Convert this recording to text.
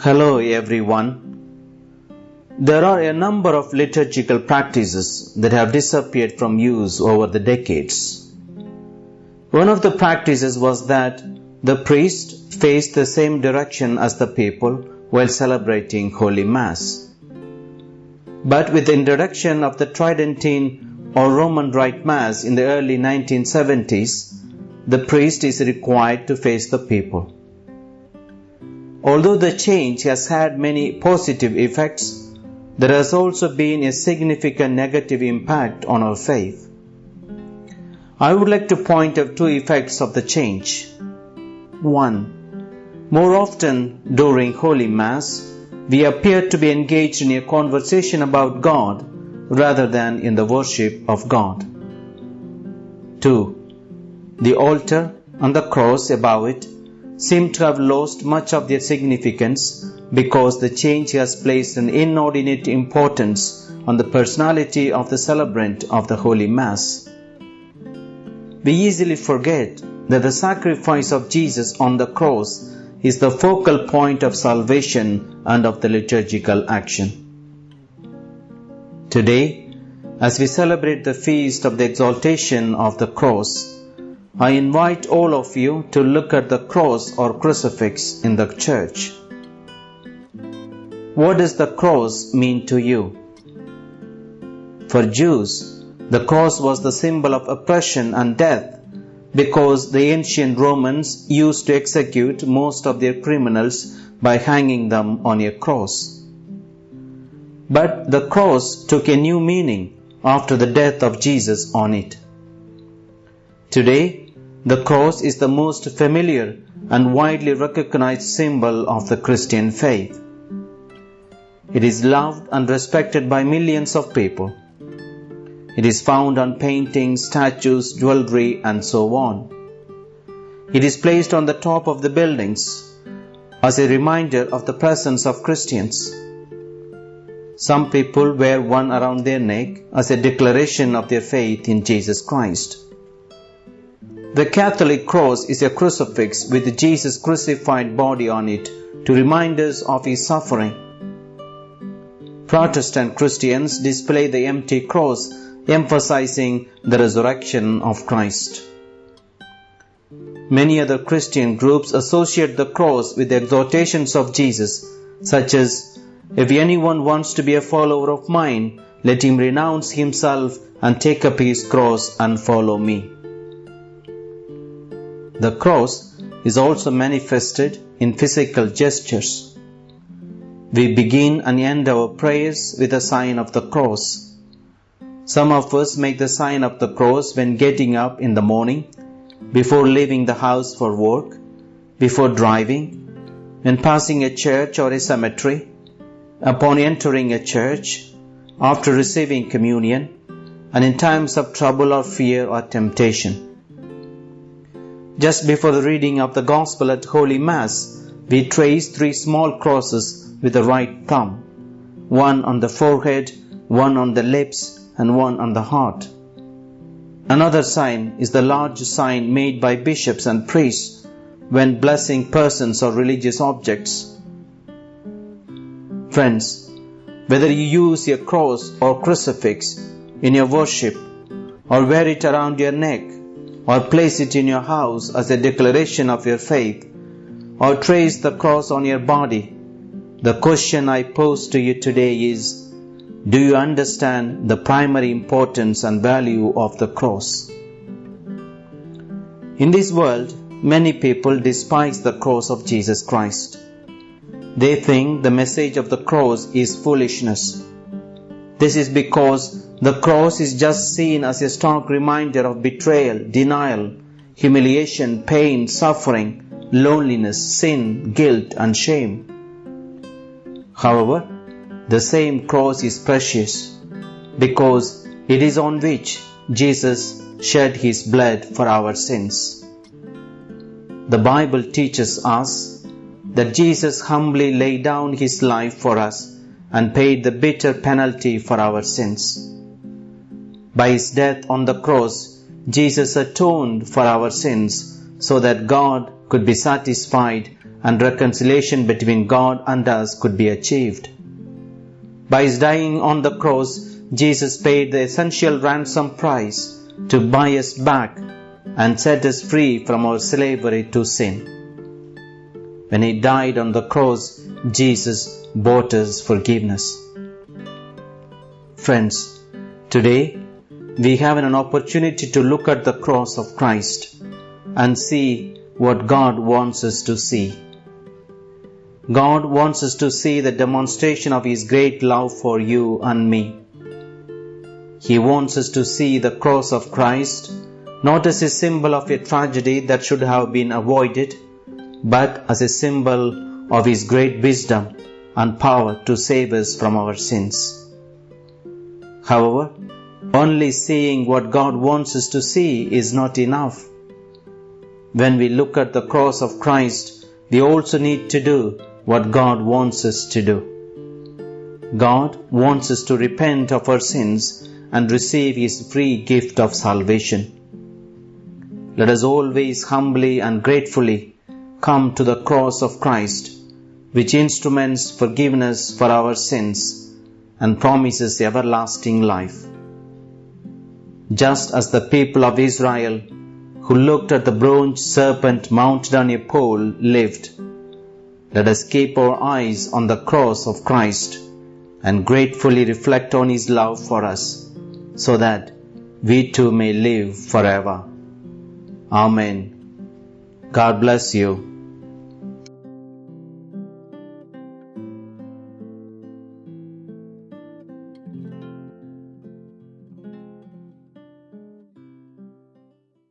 Hello everyone. There are a number of liturgical practices that have disappeared from use over the decades. One of the practices was that the priest faced the same direction as the people while celebrating Holy Mass. But with the introduction of the Tridentine or Roman Rite Mass in the early 1970s, the priest is required to face the people. Although the change has had many positive effects, there has also been a significant negative impact on our faith. I would like to point out two effects of the change. 1. More often during Holy Mass, we appear to be engaged in a conversation about God rather than in the worship of God. 2. The altar and the cross above it seem to have lost much of their significance because the change has placed an inordinate importance on the personality of the celebrant of the Holy Mass. We easily forget that the sacrifice of Jesus on the cross is the focal point of salvation and of the liturgical action. Today, as we celebrate the feast of the exaltation of the cross, I invite all of you to look at the cross or crucifix in the church. What does the cross mean to you? For Jews, the cross was the symbol of oppression and death because the ancient Romans used to execute most of their criminals by hanging them on a cross. But the cross took a new meaning after the death of Jesus on it. Today, the cross is the most familiar and widely recognized symbol of the Christian faith. It is loved and respected by millions of people. It is found on paintings, statues, jewelry, and so on. It is placed on the top of the buildings as a reminder of the presence of Christians. Some people wear one around their neck as a declaration of their faith in Jesus Christ. The Catholic cross is a crucifix with Jesus' crucified body on it to remind us of his suffering. Protestant Christians display the empty cross, emphasizing the resurrection of Christ. Many other Christian groups associate the cross with the exhortations of Jesus, such as, If anyone wants to be a follower of mine, let him renounce himself and take up his cross and follow me. The cross is also manifested in physical gestures. We begin and end our prayers with a sign of the cross. Some of us make the sign of the cross when getting up in the morning, before leaving the house for work, before driving, when passing a church or a cemetery, upon entering a church, after receiving communion, and in times of trouble or fear or temptation. Just before the reading of the Gospel at Holy Mass, we trace three small crosses with the right thumb one on the forehead, one on the lips, and one on the heart. Another sign is the large sign made by bishops and priests when blessing persons or religious objects. Friends, whether you use your cross or crucifix in your worship or wear it around your neck or place it in your house as a declaration of your faith or trace the cross on your body, the question I pose to you today is Do you understand the primary importance and value of the cross? In this world, many people despise the cross of Jesus Christ. They think the message of the cross is foolishness. This is because the cross is just seen as a stark reminder of betrayal, denial, humiliation, pain, suffering, loneliness, sin, guilt, and shame. However, the same cross is precious because it is on which Jesus shed his blood for our sins. The Bible teaches us that Jesus humbly laid down his life for us and paid the bitter penalty for our sins. By his death on the cross, Jesus atoned for our sins so that God could be satisfied and reconciliation between God and us could be achieved. By his dying on the cross, Jesus paid the essential ransom price to buy us back and set us free from our slavery to sin. When he died on the cross, Jesus bought us forgiveness. Friends, today we have an opportunity to look at the cross of Christ and see what God wants us to see. God wants us to see the demonstration of His great love for you and me. He wants us to see the cross of Christ not as a symbol of a tragedy that should have been avoided, but as a symbol of His great wisdom and power to save us from our sins. However, only seeing what God wants us to see is not enough. When we look at the cross of Christ, we also need to do what God wants us to do. God wants us to repent of our sins and receive His free gift of salvation. Let us always humbly and gratefully come to the cross of Christ, which instruments forgiveness for our sins and promises everlasting life. Just as the people of Israel who looked at the bronze serpent mounted on a pole lived, let us keep our eyes on the cross of Christ and gratefully reflect on His love for us, so that we too may live forever. Amen. God bless you.